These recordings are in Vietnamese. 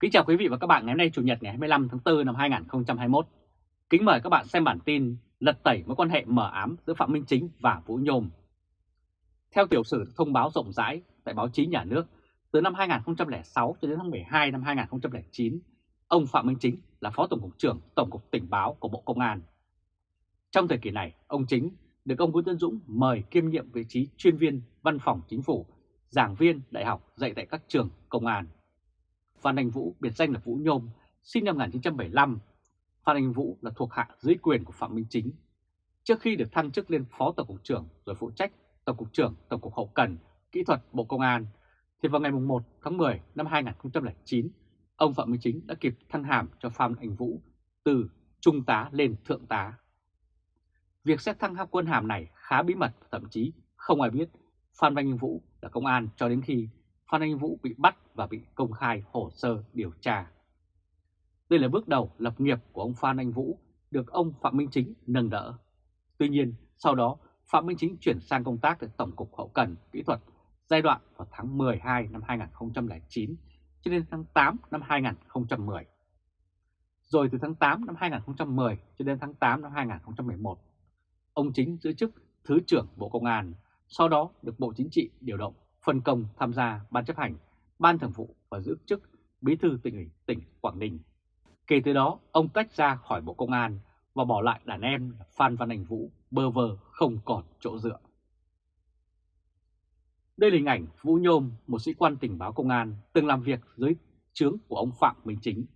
Kính chào quý vị và các bạn ngày hôm nay Chủ nhật ngày 25 tháng 4 năm 2021. Kính mời các bạn xem bản tin lật tẩy mối quan hệ mờ ám giữa Phạm Minh Chính và Vũ Nhôm. Theo tiểu sử thông báo rộng rãi tại báo chí nhà nước, từ năm 2006 cho đến tháng 12 năm 2009, ông Phạm Minh Chính là Phó Tổng cục trưởng Tổng cục Tình báo của Bộ Công an. Trong thời kỳ này, ông Chính được ông Nguyễn Tân Dũng mời kiêm nhiệm vị trí chuyên viên văn phòng chính phủ, giảng viên đại học dạy tại các trường công an. Phan Anh Vũ, biệt danh là Vũ Nhôm, sinh năm 1975. Phan Anh Vũ là thuộc hạ dưới quyền của Phạm Minh Chính. Trước khi được thăng chức lên Phó Tổng cục trưởng rồi phụ trách Tổng cục trưởng Tổng cục Hậu Cần, Kỹ thuật Bộ Công an, thì vào ngày 1 tháng 10 năm 2009, ông Phạm Minh Chính đã kịp thăng hàm cho Phan Anh Vũ từ Trung tá lên Thượng tá. Việc xét thăng quân hàm này khá bí mật, thậm chí không ai biết Phan Anh Vũ là công an cho đến khi Phan Anh Vũ bị bắt và bị công khai hồ sơ điều tra. Đây là bước đầu lập nghiệp của ông Phan Anh Vũ được ông Phạm Minh Chính nâng đỡ. Tuy nhiên, sau đó Phạm Minh Chính chuyển sang công tác tại Tổng cục Hậu Cần Kỹ thuật giai đoạn vào tháng 12 năm 2009 cho đến tháng 8 năm 2010. Rồi từ tháng 8 năm 2010 cho đến tháng 8 năm 2011, ông Chính giữ chức Thứ trưởng Bộ Công an, sau đó được Bộ Chính trị điều động phân công tham gia Ban chấp hành, Ban thường vụ và giữ chức Bí thư tỉnh ủy tỉnh Quảng Ninh. Kể từ đó, ông tách ra khỏi Bộ Công an và bỏ lại đàn em là Phan Văn Anh Vũ bơ vơ không còn chỗ dựa. Đây là hình ảnh Vũ Nhôm, một sĩ quan tình báo công an từng làm việc dưới trướng của ông Phạm Minh Chính.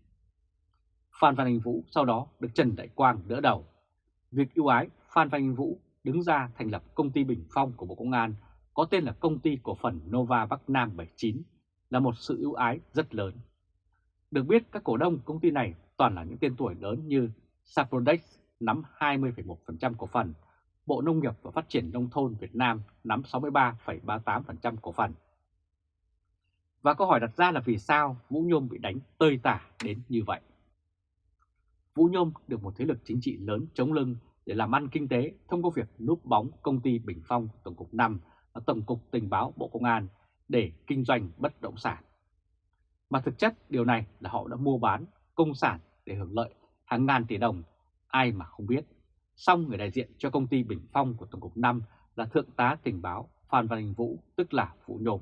Phan Văn Anh Vũ sau đó được Trần Đại Quang đỡ đầu. Việc ưu ái Phan Văn Anh Vũ đứng ra thành lập công ty Bình Phong của Bộ Công an có tên là công ty cổ phần Nova Bắc Nam 79 là một sự ưu ái rất lớn. Được biết các cổ đông công ty này toàn là những tên tuổi lớn như Saprodex nắm 20,1% cổ phần, Bộ Nông nghiệp và Phát triển Nông thôn Việt Nam nắm 63,38% cổ phần. Và câu hỏi đặt ra là vì sao Vũ Nhôm bị đánh tơi tả đến như vậy? Vũ Nhôm được một thế lực chính trị lớn chống lưng để làm ăn kinh tế thông qua việc núp bóng công ty Bình Phong Tổng cục 5 và Tổng cục Tình báo Bộ Công an để kinh doanh bất động sản. Mà thực chất điều này là họ đã mua bán công sản để hưởng lợi hàng ngàn tỷ đồng, ai mà không biết. Xong người đại diện cho công ty Bình Phong của Tổng cục 5 là Thượng tá Tình báo Phan Văn hình Vũ, tức là Vũ Nhôm.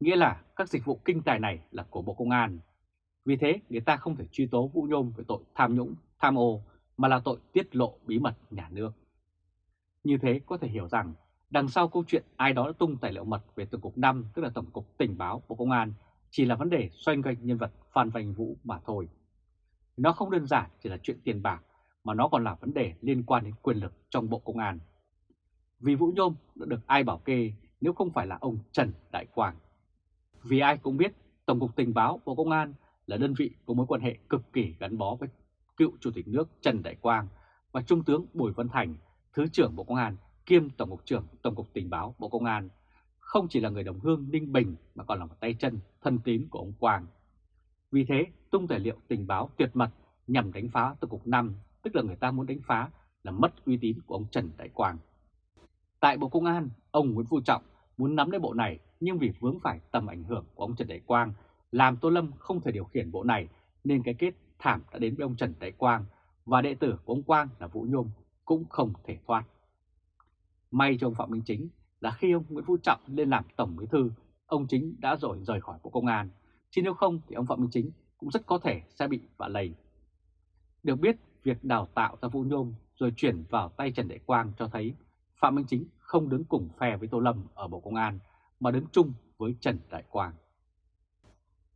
Nghĩa là các dịch vụ kinh tài này là của Bộ Công an. Vì thế người ta không thể truy tố Vũ Nhôm về tội tham nhũng, tham ô mà là tội tiết lộ bí mật nhà nước. Như thế có thể hiểu rằng đằng sau câu chuyện ai đó đã tung tài liệu mật về Tổng cục 5 tức là Tổng cục Tình báo Bộ Công an chỉ là vấn đề xoay quanh nhân vật Phan Văn Vũ mà thôi. Nó không đơn giản chỉ là chuyện tiền bạc mà nó còn là vấn đề liên quan đến quyền lực trong Bộ Công an. Vì Vũ Nhôm đã được ai bảo kê nếu không phải là ông Trần Đại Quang. Vì ai cũng biết Tổng cục Tình báo Bộ Công an là đơn vị có mối quan hệ cực kỳ gắn bó với cựu Chủ tịch nước Trần Đại Quang và Trung tướng Bùi Văn Thành, Thứ trưởng Bộ Công an kiêm Tổng cục trưởng Tổng cục Tình báo Bộ Công an, không chỉ là người đồng hương Ninh Bình mà còn là một tay chân thân tín của ông Quang. Vì thế, tung tài liệu tình báo tuyệt mật nhằm đánh phá Tổng cục 5, tức là người ta muốn đánh phá là mất uy tín của ông Trần Đại Quang. Tại Bộ Công an, ông Nguyễn Phú Trọng muốn nắm lấy bộ này nhưng vì vướng phải tầm ảnh hưởng của ông Trần Đại Quang làm Tô Lâm không thể điều khiển bộ này nên cái kết thảm đã đến với ông Trần Đại Quang và đệ tử của ông Quang là Vũ Nhôm cũng không thể thoát. May cho ông Phạm Minh Chính là khi ông Nguyễn Phú Trọng lên làm Tổng Bí Thư, ông Chính đã rồi rời khỏi Bộ Công an, chứ nếu không thì ông Phạm Minh Chính cũng rất có thể sẽ bị vạ lầy. Được biết, việc đào tạo ra Vũ Nhôm rồi chuyển vào tay Trần Đại Quang cho thấy Phạm Minh Chính không đứng cùng phe với Tô Lâm ở Bộ Công an mà đứng chung với Trần Đại Quang.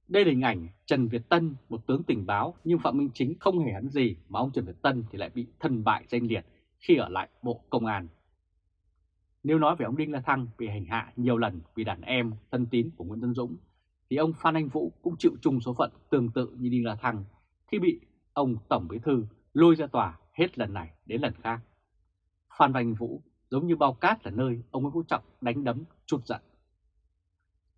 Đây là hình ảnh Trần Việt Tân, một tướng tình báo nhưng Phạm Minh Chính không hề hắn gì mà ông Trần Việt Tân thì lại bị thân bại danh liệt khi ở lại Bộ Công an. Nếu nói về ông Đinh La Thăng bị hành hạ nhiều lần vì đàn em thân tín của Nguyễn Tân Dũng, thì ông Phan Anh Vũ cũng chịu chung số phận tương tự như Đinh La Thăng khi bị ông Tổng Bí Thư lôi ra tòa hết lần này đến lần khác. Phan Anh Vũ giống như bao cát là nơi ông Nguyễn Phú Trọng đánh đấm chút giận.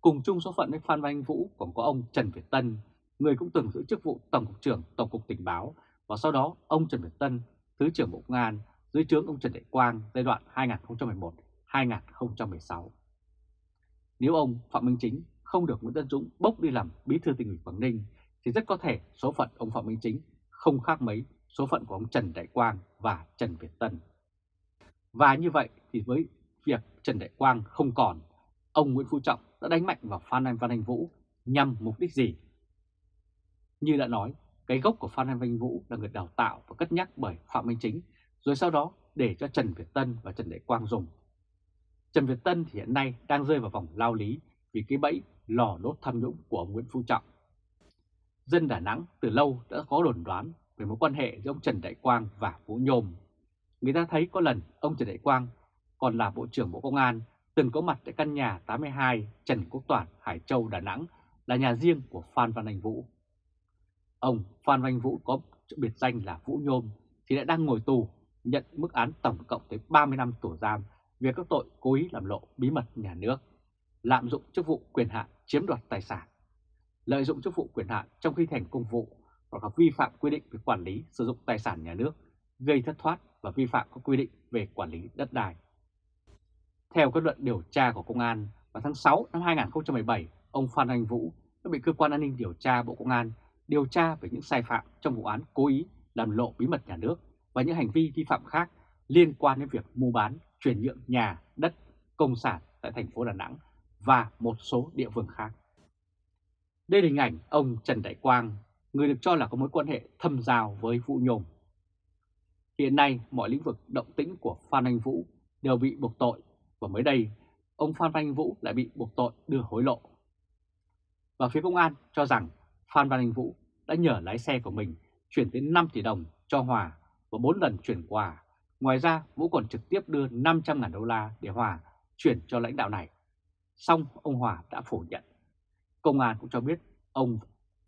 Cùng chung số phận với Phan Anh Vũ còn có ông Trần Việt Tân, người cũng từng giữ chức vụ Tổng cục trưởng Tổng cục Tình báo và sau đó ông Trần Việt Tân, Thứ trưởng Bộ Công an dưới trướng ông Trần Đại Quang giai đoạn 2011-2016. Nếu ông Phạm Minh Chính không được Nguyễn Tân Dũng bốc đi làm bí thư tỉnh ủy Quảng Ninh thì rất có thể số phận ông Phạm Minh Chính không khác mấy số phận của ông Trần Đại Quang và Trần Việt Tân. Và như vậy thì với việc Trần Đại Quang không còn, ông Nguyễn Phú Trọng đã đánh mạnh vào Phan Anh Văn Anh Vũ nhằm mục đích gì? Như đã nói, cái gốc của Phan Anh Văn Anh Vũ là người đào tạo và cất nhắc bởi Phạm Minh Chính, rồi sau đó để cho Trần Việt Tân và Trần Đại Quang dùng. Trần Việt Tân thì hiện nay đang rơi vào vòng lao lý vì cái bẫy lò đốt tham nhũng của ông Nguyễn Phú Trọng. Dân Đà Nẵng từ lâu đã có đồn đoán về mối quan hệ giữa ông Trần Đại Quang và Vũ Nhôm. Người ta thấy có lần ông Trần Đại Quang còn là Bộ trưởng Bộ Công an từng có mặt tại căn nhà 82 Trần Quốc Toản, Hải Châu, Đà Nẵng là nhà riêng của Phan Văn Anh Vũ. Ông Phan Văn Anh Vũ có biệt danh là Vũ Nhôm thì đã đang ngồi tù nhận mức án tổng cộng tới 30 năm tù giam về các tội cố ý làm lộ bí mật nhà nước, lạm dụng chức vụ quyền hạn chiếm đoạt tài sản, lợi dụng chức vụ quyền hạn trong khi thành công vụ hoặc là vi phạm quy định về quản lý sử dụng tài sản nhà nước, gây thất thoát và vi phạm các quy định về quản lý đất đai. Theo kết luận điều tra của Công an, vào tháng 6 năm 2017, ông Phan Anh Vũ đã bị Cơ quan An ninh Điều tra Bộ Công an điều tra về những sai phạm trong vụ án cố ý làm lộ bí mật nhà nước và những hành vi vi phạm khác liên quan đến việc mua bán, chuyển nhượng nhà, đất, công sản tại thành phố Đà Nẵng và một số địa phương khác. Đây là hình ảnh ông Trần Đại Quang, người được cho là có mối quan hệ thâm giao với Vũ Nhôm. Hiện nay, mọi lĩnh vực động tĩnh của Phan Anh Vũ đều bị buộc tội và mới đây, ông Phan Văn Anh Vũ lại bị buộc tội đưa hối lộ. Và phía công an cho rằng Phan Văn Anh Vũ đã nhờ lái xe của mình chuyển đến 5 tỷ đồng cho Hòa và 4 lần chuyển quà. Ngoài ra, Vũ còn trực tiếp đưa 500.000 đô la để Hòa chuyển cho lãnh đạo này. Xong, ông Hòa đã phủ nhận. Công an cũng cho biết ông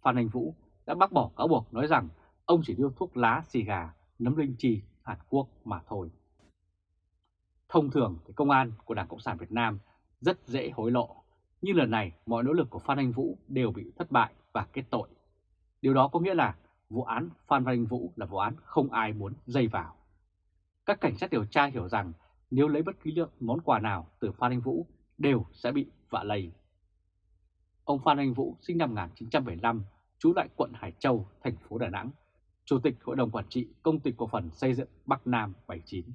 Phan Anh Vũ đã bác bỏ cáo buộc nói rằng ông chỉ đưa thuốc lá, xì gà, nấm linh chi Hàn Quốc mà thôi. Thông thường thì công an của Đảng Cộng sản Việt Nam rất dễ hối lộ, nhưng lần này mọi nỗ lực của Phan Anh Vũ đều bị thất bại và kết tội. Điều đó có nghĩa là vụ án Phan Văn Anh Vũ là vụ án không ai muốn dây vào. Các cảnh sát điều tra hiểu rằng nếu lấy bất kỳ lượng món quà nào từ Phan Anh Vũ đều sẽ bị vạ lây. Ông Phan Anh Vũ sinh năm 1975, trú tại quận Hải Châu, thành phố Đà Nẵng, Chủ tịch Hội đồng Quản trị Công ty Cổ phần Xây dựng Bắc Nam 79.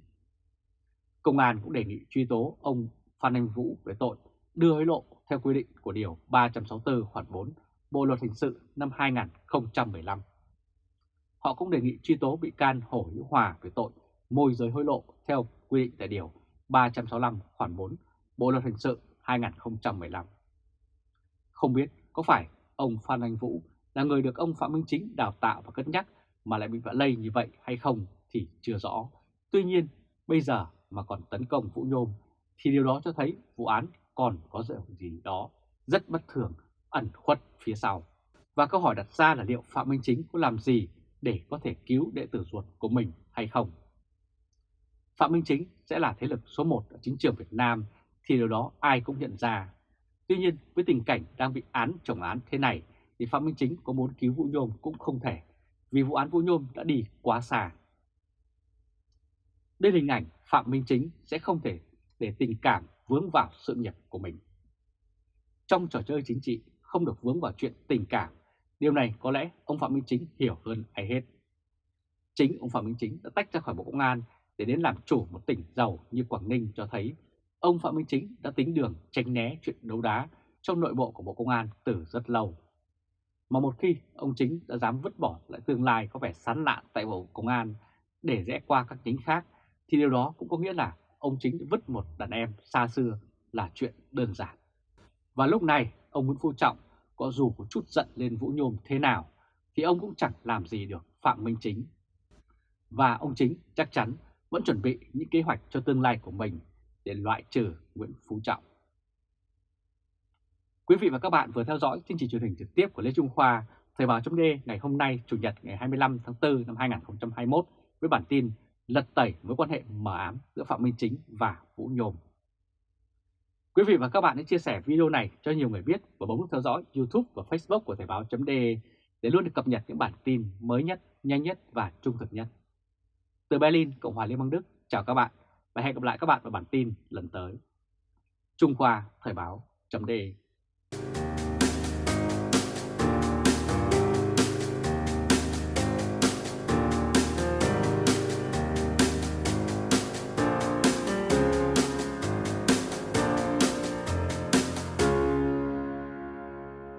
Công an cũng đề nghị truy tố ông Phan Anh Vũ về tội đưa hối lộ theo quy định của Điều 364 khoản 4 Bộ Luật Hình sự năm 2015. Họ cũng đề nghị truy tố bị can Hồ Hữu Hòa về tội môi giới hối lộ theo quy định tại Điều 365 khoản 4 Bộ Luật Hình sự 2015. Không biết có phải ông Phan Anh Vũ là người được ông Phạm Minh Chính đào tạo và cất nhắc mà lại bị vạ lây như vậy hay không thì chưa rõ. Tuy nhiên, bây giờ mà còn tấn công Vũ Nhôm thì điều đó cho thấy vụ án còn có gì đó rất bất thường ẩn khuất phía sau. Và câu hỏi đặt ra là liệu Phạm Minh Chính có làm gì để có thể cứu đệ tử ruột của mình hay không? Phạm Minh Chính sẽ là thế lực số 1 ở chính trường Việt Nam thì điều đó ai cũng nhận ra. Tuy nhiên với tình cảnh đang bị án chồng án thế này thì Phạm Minh Chính có muốn cứu Vũ Nhôm cũng không thể vì vụ án Vũ Nhôm đã đi quá xa. Đây là hình ảnh Phạm Minh Chính sẽ không thể để tình cảm vướng vào sự nghiệp của mình. Trong trò chơi chính trị không được vướng vào chuyện tình cảm, điều này có lẽ ông Phạm Minh Chính hiểu hơn ai hết. Chính ông Phạm Minh Chính đã tách ra khỏi Bộ Công an để đến làm chủ một tỉnh giàu như Quảng Ninh cho thấy, ông Phạm Minh Chính đã tính đường tránh né chuyện đấu đá trong nội bộ của Bộ Công an từ rất lâu. Mà một khi ông Chính đã dám vứt bỏ lại tương lai có vẻ sán lạn tại Bộ Công an để rẽ qua các chính khác, thì điều đó cũng có nghĩa là ông Chính vứt một đàn em xa xưa là chuyện đơn giản. Và lúc này, ông Nguyễn Phú Trọng có dù có chút giận lên Vũ Nhôm thế nào, thì ông cũng chẳng làm gì được Phạm Minh Chính. Và ông Chính chắc chắn vẫn chuẩn bị những kế hoạch cho tương lai của mình để loại trừ Nguyễn Phú Trọng. Quý vị và các bạn vừa theo dõi chương trình truyền hình trực tiếp của Lê Trung Khoa, Thời báo chấm ngày hôm nay Chủ nhật ngày 25 tháng 4 năm 2021 với bản tin lật tẩy mối quan hệ mờ ám giữa Phạm Minh Chính và Vũ Nhôm. Quý vị và các bạn hãy chia sẻ video này cho nhiều người biết và bấm nút theo dõi YouTube và Facebook của Thời báo.de để luôn được cập nhật những bản tin mới nhất, nhanh nhất và trung thực nhất. Từ Berlin, Cộng hòa Liên bang Đức, chào các bạn và hẹn gặp lại các bạn vào bản tin lần tới. Trung Khoa Thời báo.de